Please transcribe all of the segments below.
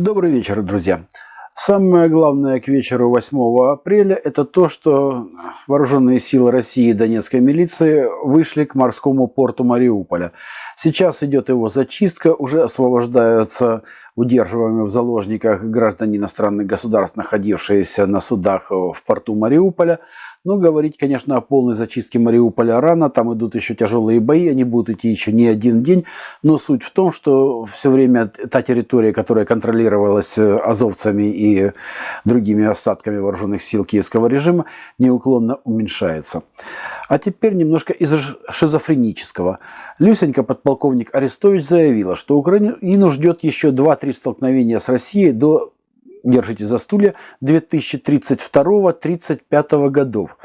Добрый вечер, друзья. Самое главное к вечеру 8 апреля – это то, что вооруженные силы России и Донецкой милиции вышли к морскому порту Мариуполя. Сейчас идет его зачистка, уже освобождаются удерживаемые в заложниках граждане иностранных государств, находившиеся на судах в порту Мариуполя. Но говорить, конечно, о полной зачистке Мариуполя рано, там идут еще тяжелые бои, они будут идти еще не один день. Но суть в том, что все время та территория, которая контролировалась э, азовцами и другими остатками вооруженных сил киевского режима, неуклонно уменьшается. А теперь немножко из шизофренического. Люсенька подполковник Арестович заявила, что Украину ждет еще 2-3 столкновения с Россией до держите за стулья, 2032-35 годов.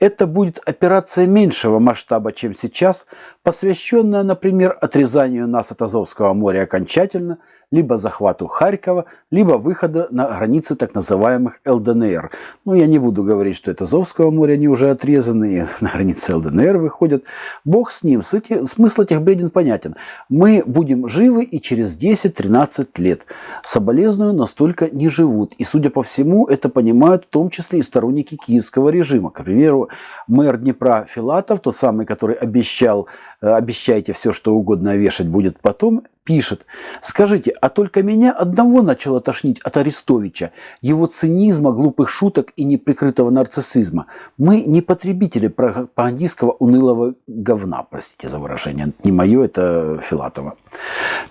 Это будет операция меньшего масштаба, чем сейчас, посвященная, например, отрезанию нас от Азовского моря окончательно, либо захвату Харькова, либо выхода на границы так называемых ЛДНР. Ну, я не буду говорить, что это Азовского моря, они уже отрезаны, и на границе ЛДНР выходят. Бог с ним, смысл этих бреден понятен. Мы будем живы и через 10-13 лет. Соболезную настолько не живут. И, судя по всему, это понимают в том числе и сторонники киевского режима. К примеру, мэр Днепра Филатов, тот самый, который обещал, э, обещайте все, что угодно вешать будет потом, пишет, скажите, а только меня одного начало тошнить от Арестовича, его цинизма, глупых шуток и неприкрытого нарциссизма. Мы не потребители пропагандистского унылого говна, простите за выражение, не мое, это Филатова.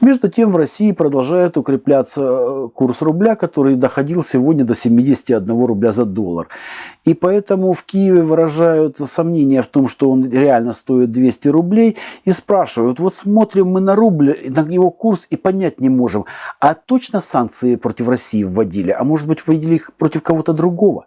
Между тем в России продолжает укрепляться э, курс рубля, который доходил сегодня до 71 рубля за доллар. И поэтому в Киеве выражают сомнения в том, что он реально стоит 200 рублей и спрашивают, вот смотрим мы на рубль, на его курс и понять не можем, а точно санкции против России вводили, а может быть вводили их против кого-то другого.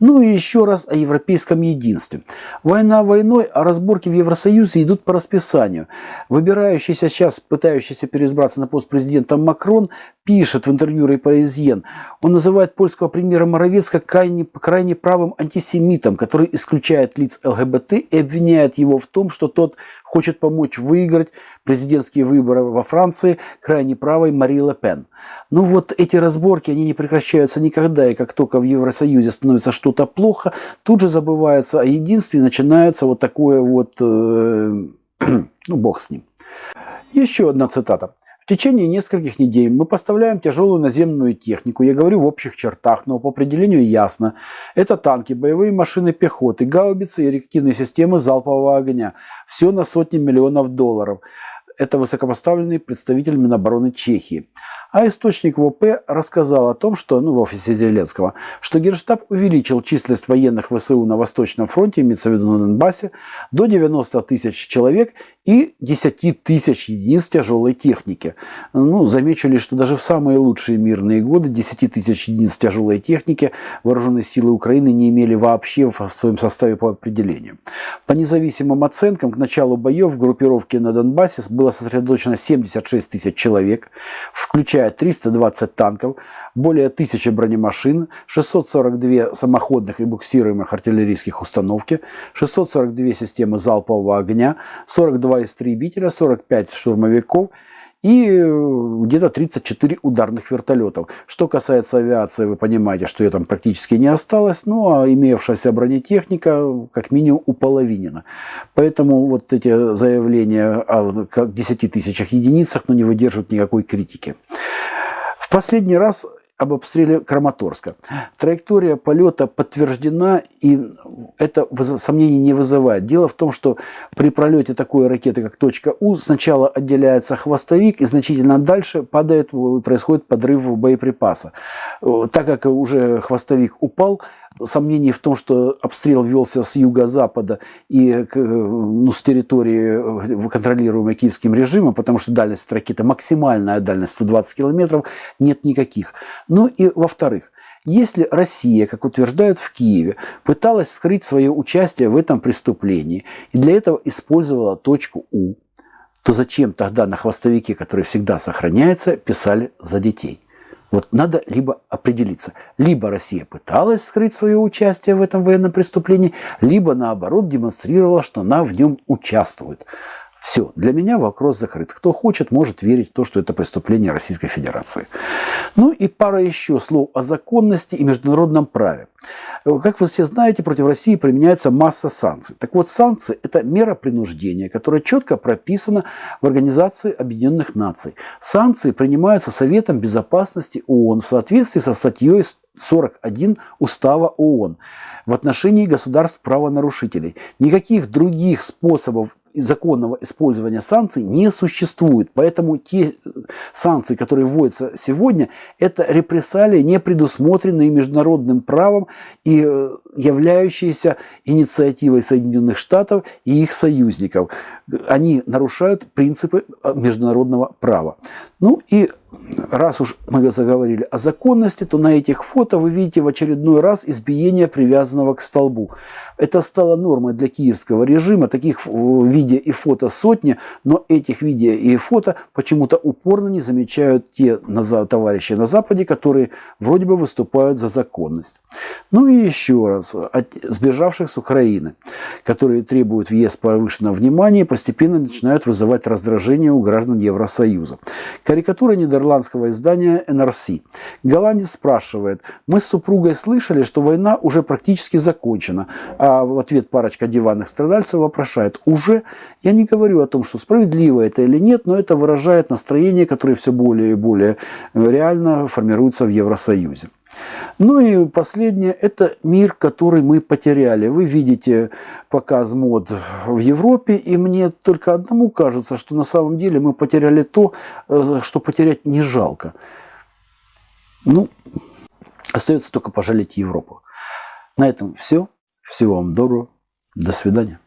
Ну и еще раз о европейском единстве. Война войной, а разборки в Евросоюзе идут по расписанию. Выбирающийся сейчас, пытающийся переизбраться на пост президента Макрон, пишет в интервью Репаризьен. Он называет польского премьера Моровецка крайне, крайне правым антисемитом, который исключает лиц ЛГБТ и обвиняет его в том, что тот хочет помочь выиграть президентские выборы во Франции крайне правой Мари Ле Пен. Ну вот эти разборки, они не прекращаются никогда, и как только в Евросоюзе становится что-то плохо, тут же забывается о единстве, и начинается вот такое вот, э, ну бог с ним. Еще одна цитата. В течение нескольких недель мы поставляем тяжелую наземную технику, я говорю в общих чертах, но по определению ясно. Это танки, боевые машины пехоты, гаубицы и реактивные системы залпового огня. Все на сотни миллионов долларов. Это высокопоставленный представитель Минобороны Чехии. А источник ВП рассказал о том, что, ну, в офисе Зеленского, что Генштаб увеличил численность военных ВСУ на Восточном фронте, имеется в виду на Донбассе, до 90 тысяч человек и 10 тысяч единиц тяжелой техники. Ну, замечу что даже в самые лучшие мирные годы 10 тысяч единиц тяжелой техники вооруженные силы Украины не имели вообще в своем составе по определению. По независимым оценкам, к началу боев в группировке на Донбассе было сосредоточено 76 тысяч человек, включая включая 320 танков, более 1000 бронемашин, 642 самоходных и буксируемых артиллерийских установки, 642 системы залпового огня, 42 истребителя, 45 штурмовиков и э, где-то 34 ударных вертолетов. Что касается авиации, вы понимаете, что ее там практически не осталось, ну а имевшаяся бронетехника как минимум уполовинена. Поэтому вот эти заявления о 10 тысячах единицах ну, не выдерживают никакой критики. В последний раз об обстреле Краматорска. Траектория полета подтверждена, и это сомнений не вызывает. Дело в том, что при пролете такой ракеты, как точка У, сначала отделяется хвостовик, и значительно дальше падает, происходит подрыв боеприпаса. Так как уже хвостовик упал, сомнений в том, что обстрел велся с юго-запада и ну, с территории, контролируемой киевским режимом, потому что дальность ракеты, максимальная дальность 120 километров, нет никаких. Ну и во-вторых, если Россия, как утверждают в Киеве, пыталась скрыть свое участие в этом преступлении и для этого использовала точку У, то зачем тогда на хвостовике, который всегда сохраняется, писали за детей? Вот надо либо определиться. Либо Россия пыталась скрыть свое участие в этом военном преступлении, либо наоборот демонстрировала, что она в нем участвует. Все, для меня вопрос закрыт. Кто хочет, может верить в то, что это преступление Российской Федерации. Ну и пара еще слов о законности и международном праве. Как вы все знаете, против России применяется масса санкций. Так вот, санкции – это мера принуждения, которая четко прописана в Организации Объединенных Наций. Санкции принимаются Советом Безопасности ООН в соответствии со статьей 41 Устава ООН в отношении государств правонарушителей. Никаких других способов законного использования санкций не существует. Поэтому те санкции, которые вводятся сегодня, это репрессалии, не предусмотренные международным правом и э, являющиеся инициативой Соединенных Штатов и их союзников. Они нарушают принципы э, международного права. Ну и раз уж мы заговорили о законности, то на этих фото вы видите в очередной раз избиение привязанного к столбу. Это стало нормой для киевского режима. Таких видео и фото сотни, но этих видео и фото почему-то упорно не замечают те товарищи на Западе, которые вроде бы выступают за законность. Ну и еще раз, от сбежавших с Украины, которые требуют въезд повышенного внимания, постепенно начинают вызывать раздражение у граждан Евросоюза. Карикатура нидерландского издания NRC. Голландец спрашивает, мы с супругой слышали, что война уже практически закончена, а в ответ парочка диванных страдальцев вопрошает, уже? Я не говорю о том, что справедливо это или нет, но это выражает настроение, которое все более и более реально формируется в Евросоюзе. Ну и последнее, это мир, который мы потеряли. Вы видите показ мод в Европе, и мне только одному кажется, что на самом деле мы потеряли то, э, что потерять не жалко. Ну, остается только пожалеть Европу. На этом все. Всего вам доброго. До свидания.